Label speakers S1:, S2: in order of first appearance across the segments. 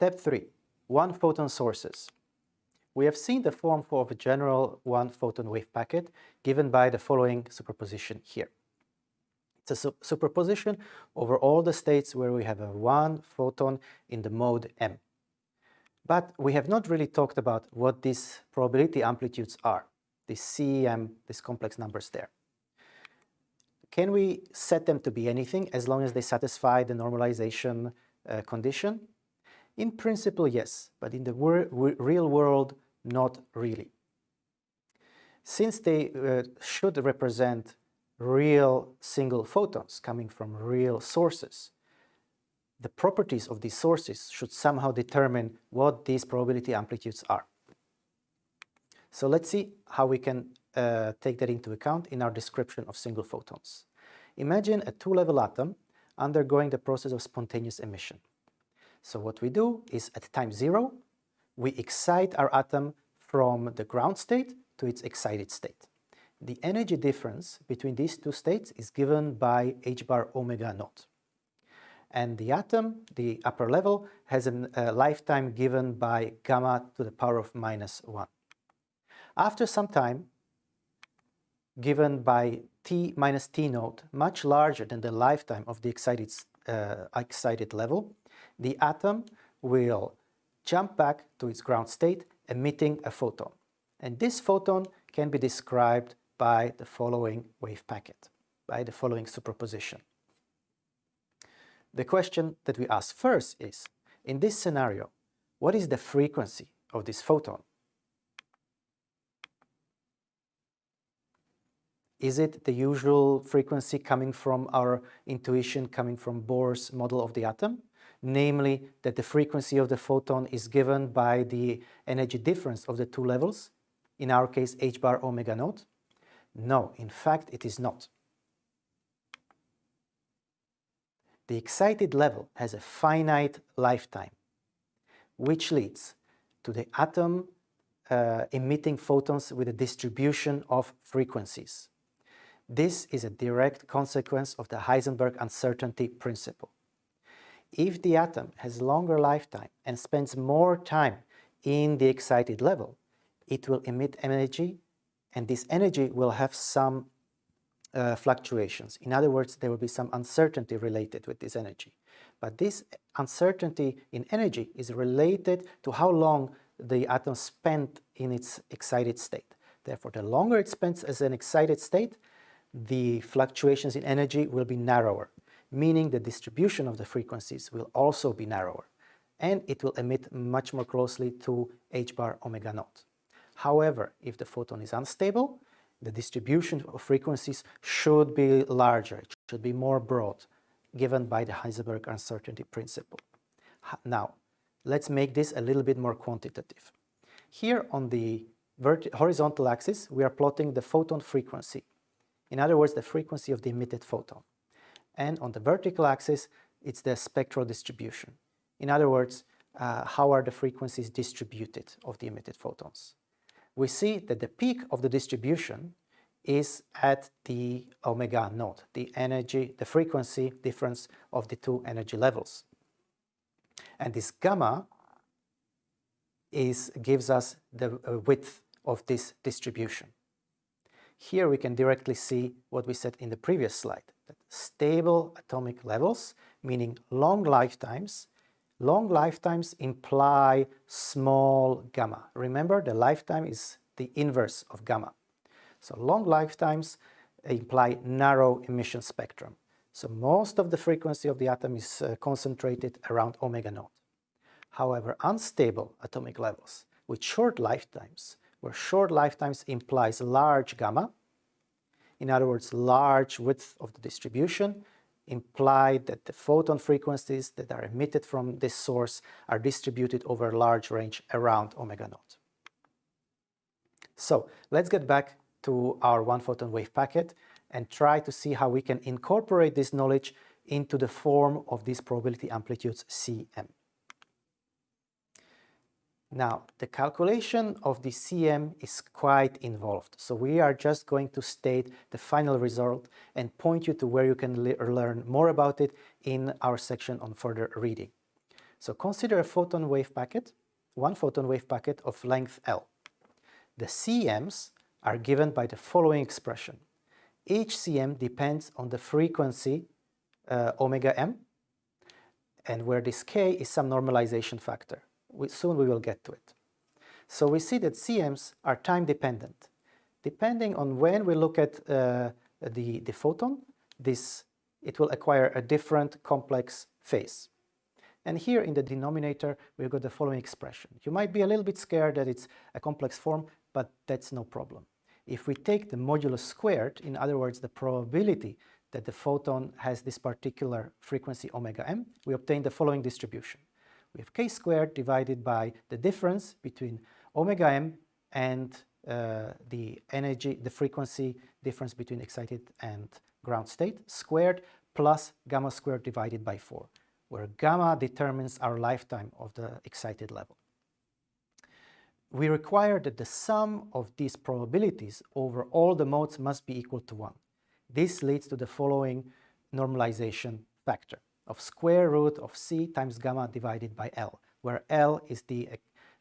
S1: Step 3. One photon sources. We have seen the form for a general one photon wave packet given by the following superposition here. It's a su superposition over all the states where we have a one photon in the mode m. But we have not really talked about what these probability amplitudes are, these CEM, these complex numbers there. Can we set them to be anything as long as they satisfy the normalization uh, condition? In principle, yes, but in the real world, not really. Since they uh, should represent real single photons coming from real sources, the properties of these sources should somehow determine what these probability amplitudes are. So let's see how we can uh, take that into account in our description of single photons. Imagine a two-level atom undergoing the process of spontaneous emission. So what we do is at time zero, we excite our atom from the ground state to its excited state. The energy difference between these two states is given by h bar omega naught. And the atom, the upper level, has a lifetime given by gamma to the power of minus 1. After some time, given by t minus t naught, much larger than the lifetime of the excited, uh, excited level, the atom will jump back to its ground state, emitting a photon. And this photon can be described by the following wave packet, by the following superposition. The question that we ask first is, in this scenario, what is the frequency of this photon? Is it the usual frequency coming from our intuition, coming from Bohr's model of the atom? Namely, that the frequency of the photon is given by the energy difference of the two levels, in our case h bar omega naught? No, in fact it is not. The excited level has a finite lifetime, which leads to the atom uh, emitting photons with a distribution of frequencies. This is a direct consequence of the Heisenberg uncertainty principle. If the atom has longer lifetime and spends more time in the excited level, it will emit energy and this energy will have some uh, fluctuations. In other words, there will be some uncertainty related with this energy. But this uncertainty in energy is related to how long the atom spent in its excited state. Therefore, the longer it spends as an excited state, the fluctuations in energy will be narrower, meaning the distribution of the frequencies will also be narrower, and it will emit much more closely to h bar omega naught. However, if the photon is unstable, the distribution of frequencies should be larger, it should be more broad, given by the Heisenberg uncertainty principle. Now, let's make this a little bit more quantitative. Here on the horizontal axis, we are plotting the photon frequency in other words, the frequency of the emitted photon. And on the vertical axis, it's the spectral distribution. In other words, uh, how are the frequencies distributed of the emitted photons. We see that the peak of the distribution is at the omega naught, the energy, the frequency difference of the two energy levels. And this gamma is, gives us the uh, width of this distribution. Here we can directly see what we said in the previous slide, that stable atomic levels, meaning long lifetimes, long lifetimes imply small gamma. Remember, the lifetime is the inverse of gamma. So long lifetimes imply narrow emission spectrum. So most of the frequency of the atom is uh, concentrated around omega naught. However, unstable atomic levels with short lifetimes where short lifetimes implies large gamma, in other words, large width of the distribution, imply that the photon frequencies that are emitted from this source are distributed over a large range around omega naught. So let's get back to our one photon wave packet and try to see how we can incorporate this knowledge into the form of these probability amplitudes Cm. Now, the calculation of the CM is quite involved, so we are just going to state the final result and point you to where you can le learn more about it in our section on further reading. So consider a photon wave packet, one photon wave packet of length L. The CMs are given by the following expression. Each CM depends on the frequency uh, omega m, and where this k is some normalization factor. We, soon we will get to it. So we see that CMs are time dependent. Depending on when we look at uh, the, the photon, this, it will acquire a different complex phase. And here in the denominator, we've got the following expression. You might be a little bit scared that it's a complex form, but that's no problem. If we take the modulus squared, in other words, the probability that the photon has this particular frequency omega m, we obtain the following distribution. We have k squared divided by the difference between omega m and uh, the energy, the frequency difference between excited and ground state squared plus gamma squared divided by 4, where gamma determines our lifetime of the excited level. We require that the sum of these probabilities over all the modes must be equal to 1. This leads to the following normalization factor of square root of c times gamma divided by L, where L is the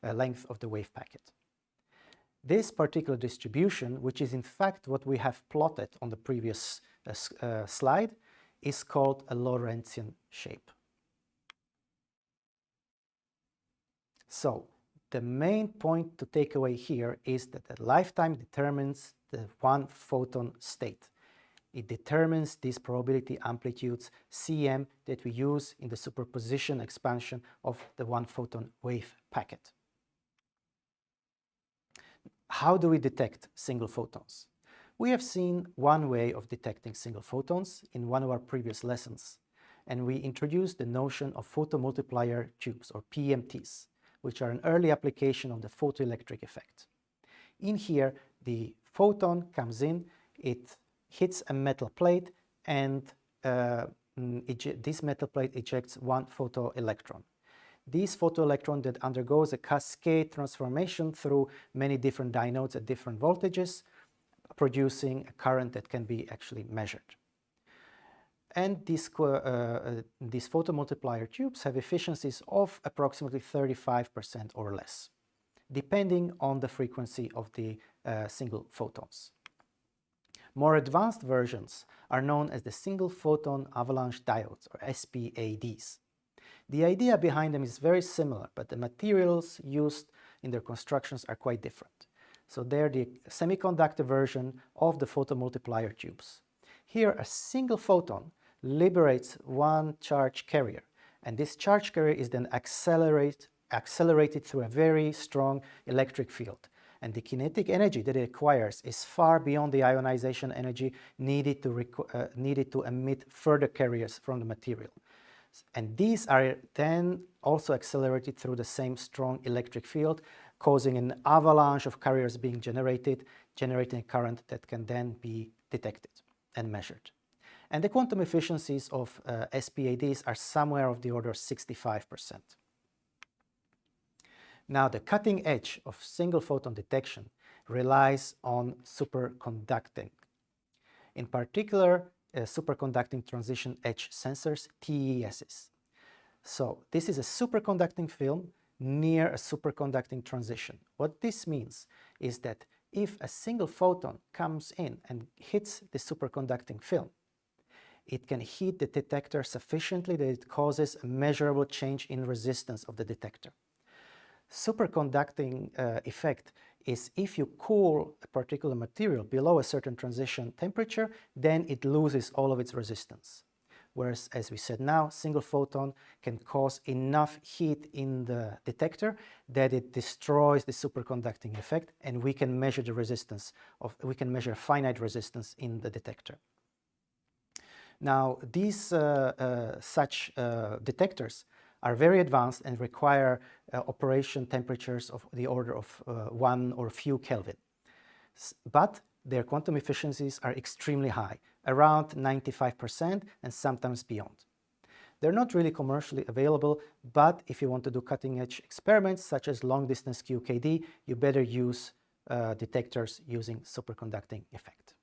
S1: uh, length of the wave packet. This particular distribution, which is in fact what we have plotted on the previous uh, uh, slide, is called a Lorentzian shape. So the main point to take away here is that the lifetime determines the one photon state. It determines these probability amplitudes Cm that we use in the superposition expansion of the one photon wave packet. How do we detect single photons? We have seen one way of detecting single photons in one of our previous lessons, and we introduced the notion of photomultiplier tubes, or PMTs, which are an early application of the photoelectric effect. In here, the photon comes in, it hits a metal plate, and uh, mm, this metal plate ejects one photoelectron. This photoelectron that undergoes a cascade transformation through many different diodes at different voltages, producing a current that can be actually measured. And these, uh, uh, these photomultiplier tubes have efficiencies of approximately 35% or less, depending on the frequency of the uh, single photons. More advanced versions are known as the single photon avalanche diodes, or SPADs. The idea behind them is very similar, but the materials used in their constructions are quite different. So they're the semiconductor version of the photomultiplier tubes. Here, a single photon liberates one charge carrier, and this charge carrier is then accelerate, accelerated through a very strong electric field. And the kinetic energy that it acquires is far beyond the ionization energy needed to, uh, needed to emit further carriers from the material. And these are then also accelerated through the same strong electric field, causing an avalanche of carriers being generated, generating a current that can then be detected and measured. And the quantum efficiencies of uh, SPADs are somewhere of the order of 65%. Now, the cutting edge of single photon detection relies on superconducting. In particular, uh, superconducting transition edge sensors, TESs. So this is a superconducting film near a superconducting transition. What this means is that if a single photon comes in and hits the superconducting film, it can heat the detector sufficiently that it causes a measurable change in resistance of the detector. Superconducting uh, effect is if you cool a particular material below a certain transition temperature, then it loses all of its resistance. Whereas, as we said now, single photon can cause enough heat in the detector that it destroys the superconducting effect and we can measure the resistance of, we can measure finite resistance in the detector. Now, these uh, uh, such uh, detectors are very advanced and require uh, operation temperatures of the order of uh, one or few Kelvin. S but their quantum efficiencies are extremely high, around 95% and sometimes beyond. They're not really commercially available, but if you want to do cutting-edge experiments such as long-distance QKD, you better use uh, detectors using superconducting effect.